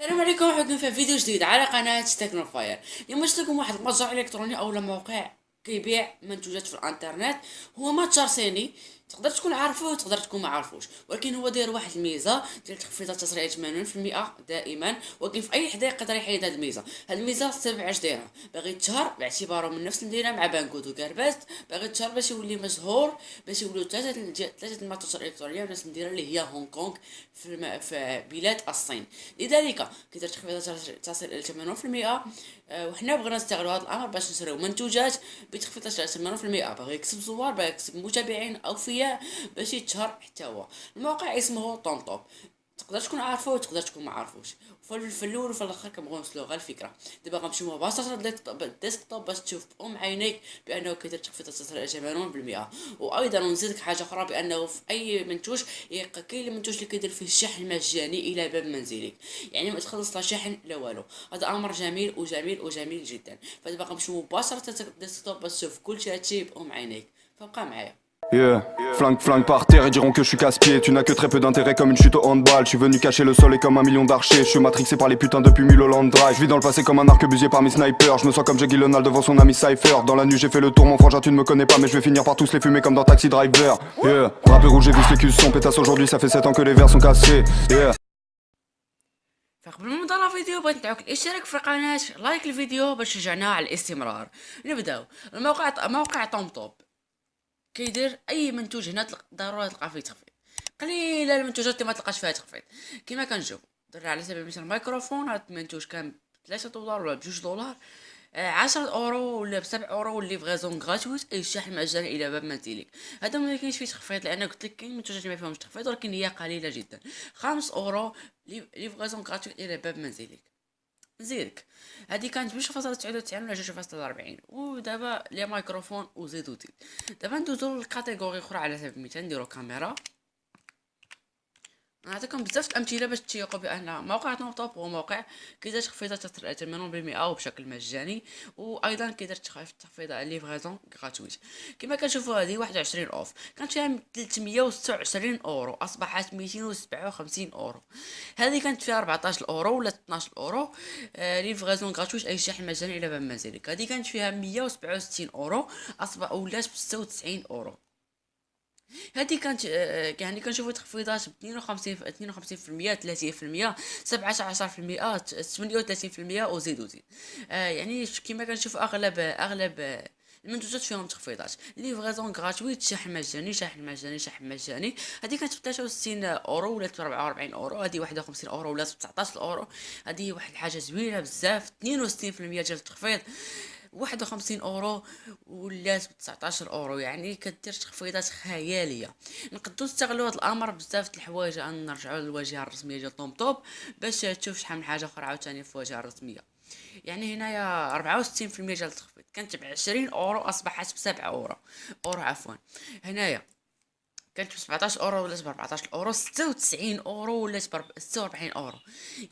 السلام عليكم وحنا في فيديو جديد على قناة تكنوفاير اليوم جبت لكم واحد المتجر إلكتروني أو موقع كيبيع منتوجات في الإنترنت هو متجر صيني. تقدر تكون عارفه وتقدر تكون ما عارفوش. ولكن هو داير واحد الميزة ديال تخفيضات تسريعيه 80% دائما ولكن في أي حدا يقدر يحيد هذه الميزة. هذه الميزة السبب علاش دايرها باغي تشهر باعتباره من نفس المدينة مع Banggood و Gearbest. باغي تشهر باش يولي مشهور باش يولوا ثلاثة ثلاثة المتاجر الالكترونيه نفس المدينة اللي هي هونغ كونغ في, الم... في بلاد الصين. لذلك كيدير تخفيضات تصل إلى 80% وحنا بغينا نستغلوا هذا الأمر باش نشريو منتوجات بتخفيضات 80% باغي يكسب زوار باغي يكسب متابعين اوفياء باش يتشهر هو. الموقع اسمه طون توب تقدر تكون عارفه وتقدر تكون ما عارفوش. في الأول وفي الآخر كنبغيو نوصلوا غير الفكرة. دابا غنمشيو مباشرة للديسكتوب باش تشوف بام عينيك بأنه كيدير تخفيض تسعير 80% وأيضا نزيدك حاجة أخرى بأنه في أي منتوج كاين المنتوج اللي كيدير فيه الشحن مجاني إلى باب منزلك. يعني ما تخلص لا شحن لا والو. هذا أمر جميل وجميل وجميل جدا. فدابا غنمشيو مباشرة للديسكتوب باش تشوف كل شيء بام عينيك. فبقى معايا. Yeah. Flingue, flingue par terre et diront que je suis casse-pied Tu n'as que très peu d'intérêt comme une chute au handball Je suis venu cacher le sol et comme un million d'archers Je suis matrixé par les putains depuis Mulholland Drive Je vis dans le passé comme un arquebusier par mes snipers Je me sens comme Jackie Lonald devant son ami Cypher Dans la nuit j'ai fait le tour mon frangin tu ne me connais pas Mais je vais finir par tous les fumer comme dans Taxi Driver Yeah Drapé rouge et vis les culs sont pétasse aujourd'hui Ça fait 7 ans que les verres sont cassés Yeah فقبل ما نبدا الفيديو بغيت ندعوك الاشتراك في القناه لايك الفيديو باش تشجعنا على الاستمرار نبداو الموقع موقع طوم توب كيدير أي منتوج هنا ضروري تلقى فيه تخفيض. قليله المنتوجات اللي ما تلقاش فيها تخفيض. كما كنشوف درنا على سبيل المثال الميكروفون هذا المنتوج كان بثلاثة دولار ولا بجوج دولار آه، عشرة أورو ولا بسبع أورو واللي فغيزون غراتويت اي الشحن مجاني إلى باب منزلك هذا ما كاينش فيه تخفيض لأن قلت لك كاين منتوجات ما فيهمش تخفيض ولكن هي قليلة جدا. خمس أورو livraison gratuite إلى باب منزلك زيرك. هادي كانت جوج فاصلة ربعين ودابا les microphones وزيد وزيد دابا ندوزو ل catégorie أخرى على سبيل المثال نديرو كاميرا. نعطيكم بزاف الامثله باش تيقوا بأن موقع top هو موقع كيدير تخفيضات 80% وبشكل مجاني وأيضا كيدير تخفيض على livraison gratuite كما كتشوفوا هذه 21 off. كانت فيها 326 أورو. أصبحت 257 أورو. هذه كانت فيها 14 أورو ولا 12 أورو. آه livraison gratuite أي شحن مجاني إلى باب منزلك هذه كانت فيها 167 أورو. اصبح ولات ب 96 أورو. هذه كانت آه، يعني كنشوفوا تخفيضات ب 52 52% 30% 17% 38% وزيد وزيد. آه يعني كما كنشوفوا أغلب أغلب المنتوجات فيهم تخفيضات. livraison gratuite شحن مجاني شحن مجاني شحن مجاني. هذه كانت ب 63 أورو ولات ب 44 أورو. هذه 51 أورو ولات ب 19 اورو هذه واحد الحاجة زوينة بزاف 62% ديال التخفيض. واحد وخمسين أورو ولات بتسعطاشر أورو يعني كدير تخفيضات خيالية. نقدروا نستغلوا هذا الأمر بزاف د الحوايج أن نرجعوا للواجهه الرسمية ديال TomTop باش تشوف شحال من حاجة أخرى عاوتاني في الواجهه الرسمية. يعني هنايا ربعة وستين في المية ديال التخفيض كانت بعشرين أورو أصبحت بسبعة أورو. أورو عفوا. هنايا كانت ب 17 أورو ولات ب 14 اورو 96 أورو ولات ب 46 أورو.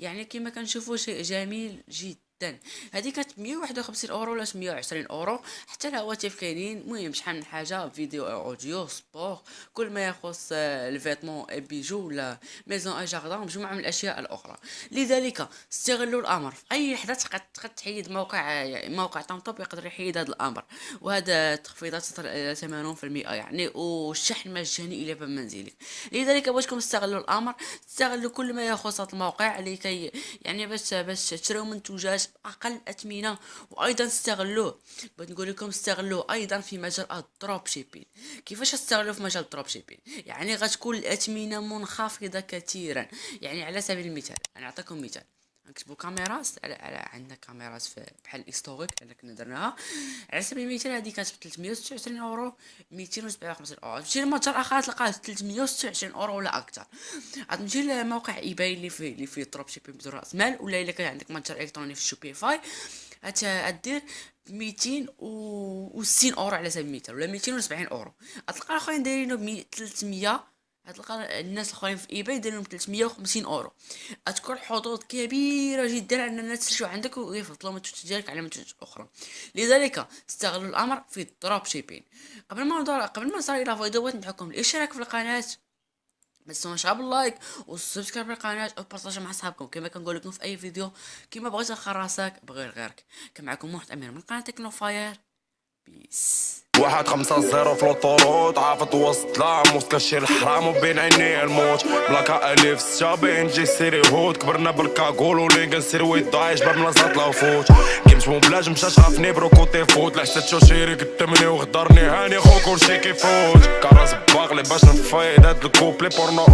يعني كما كنشوفوا شيء جميل جدا. جدا. هذه كانت 151 أورو ولا 120 أورو. حتى الهواتف كاينين. المهم شحال من حاجة؟ vidéo audio sport كل ما يخص ال vêtements bijoux ولا maison et jardin مجموعة من الأشياء الأخرى. لذلك استغلوا الأمر. في أي لحظة تقدر تحيد موقع موقع طوب يقدر يحيد هذا الأمر. وهذا تخفيضات 80% يعني. والشحن مجاني إلى باب منزلك. لذلك بغيتكم تستغلوا الأمر. تستغلوا كل ما يخص هذا الموقع لكي يعني باش باش تشريو منتوجات أقل أثمنة وأيضا استغلوه بغيت نقول لكم استغلوه أيضا في مجال ال dropshipping كيفاش استغلوه في مجال ال dropshipping يعني غتكون الأثمنة منخفضة كثيرا. يعني على سبيل المثال أنا أعطيكم مثال. نكتبوا كاميرا على, على عندنا كاميرات في بحال ال historique اللي كنا درناها. على سبيل المثال هذه كانت ب 329 أورو. 257 أورو. تمشي لمتجر آخر تلقاها 326 أورو ولا أكثر. غتمشي لموقع eBay اللي فيه اللي فيه dropshipping بدون رأس مال ولا إلا كان عندك متجر إلكتروني في Shopify غدير 260 أورو على سبيل المثال ولا 270 أورو. غتلقى الاخرين دايرينو ب 300 غتلقى الناس الأخرين في eBay دايرين 350 أورو. غتكون حظوظ كبيرة جدا ان الناس تشريو عندك ويفضلوا المنتوجات ديالك على منتوجات أخرى. لذلك استغلوا الأمر في ال dropshipping. قبل ما قبل ما نصل إلى فيديو ندعوكم الإشتراك في القناة. ما تنساوش بال like و subscribe للقناه وبارطاجيو مع صحابكم كما كنقول لكم في أي فيديو كما بغيت راسك بغير غيرك. كان معكم واحد أمير من قناه تكنو فاير. بيس واحد خمسة زيرو في لوطوروت عافت وسط لاموس كنشيل الحرام وبين عيني الموت. بلاكا الف ستة بين جي سيري هود. كبرنا بالكاكول ولي كنسير ويضايش باب ملاصات لا فوت. كيمش مو بلاج مشى شافني برو كوتي فوت لحسيت شو شيري قدامني وغدرني هاني خو كلشي كيفوت. كراس باغلي باش نفايد هاد الكوبلي بورنو